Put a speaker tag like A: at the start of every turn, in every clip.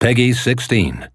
A: Peggy 16.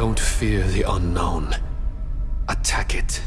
B: Don't fear the unknown. Attack it.